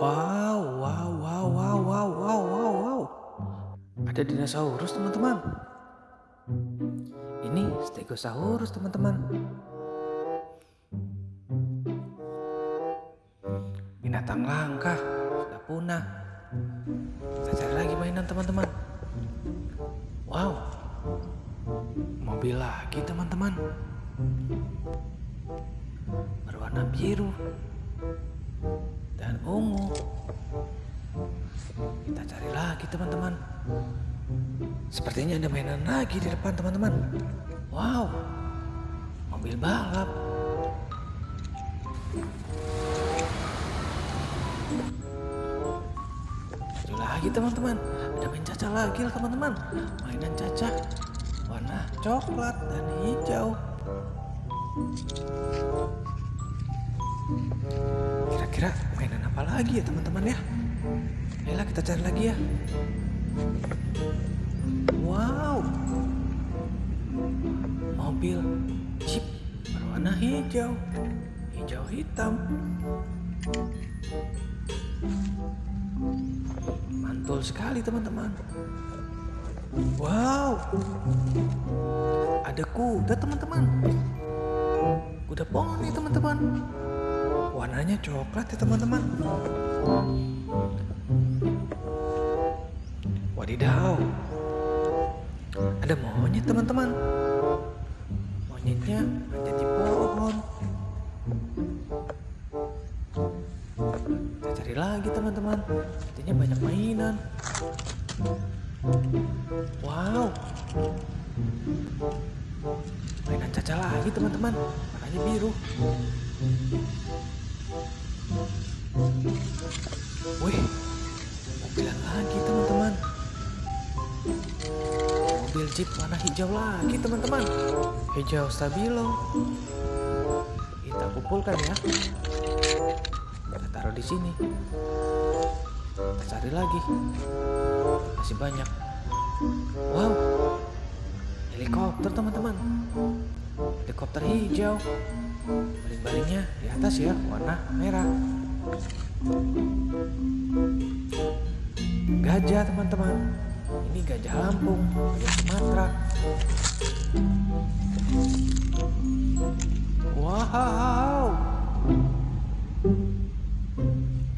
Wow, wow, wow, wow, wow, wow, wow, wow. Ada dinosaurus, teman-teman. Ini Stegosaurus, teman-teman. Binatang langka, sudah punah. Kita cari lagi mainan, teman-teman. Wow, mobil lagi, teman-teman. Berwarna biru ungu. Kita cari lagi teman-teman. Sepertinya ada mainan lagi di depan teman-teman. Wow, mobil balap. Lagi teman-teman. Ada main caca lagi lah teman-teman. Mainan caca warna coklat dan hijau. Kira-kira apa lagi ya teman-teman ya? Ayolah kita cari lagi ya. Wow. Mobil Jeep berwarna hijau. Hijau hitam. Mantul sekali teman-teman. Wow. Ada kuda teman-teman. Kuda poni teman-teman. Warnanya coklat ya teman-teman. Wadidaw. Ada monyet teman-teman. Monyetnya manjat di pohon. Kita cari lagi teman-teman. Intinya banyak mainan. Wow. Mainan caca lagi teman-teman. Warnanya biru. Wih, mobilan lagi teman-teman. Mobil Jeep warna hijau lagi teman-teman. Hijau stabilo. Kita kumpulkan ya. Kita taruh di sini. Kita cari lagi. Masih banyak. Wow, helikopter teman-teman. Helikopter hijau. Baling-balingnya di atas ya, warna merah. Gajah teman-teman. Ini gajah Lampung, gajah Sumatera. Wow.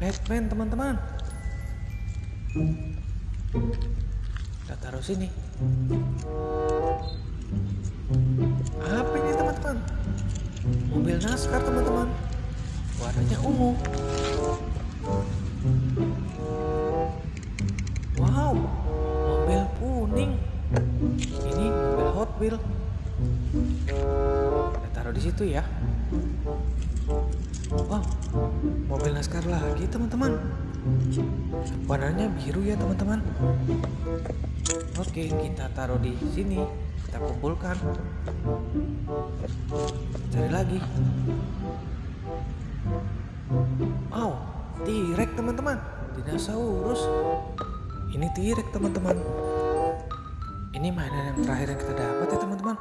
Batman teman-teman. Kita taruh sini. NASCAR teman-teman. Warnanya ungu. Wow, mobil kuning. Ini mobil Hot Wheel. Kita taruh di situ ya. Wow, mobil NASCAR lagi teman-teman. Warnanya biru ya teman-teman. Oke, kita taruh di sini. Kita kumpulkan. Cari lagi. Wow, T-Rex teman-teman. Dinosaurus. Ini T-Rex teman-teman. Ini mainan yang terakhir yang kita dapat ya teman-teman.